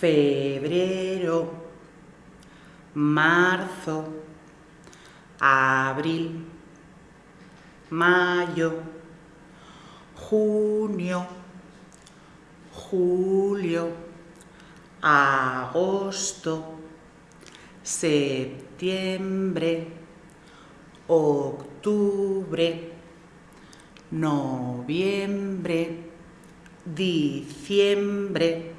febrero, marzo, abril, mayo, junio, julio, agosto, septiembre, octubre, noviembre, diciembre,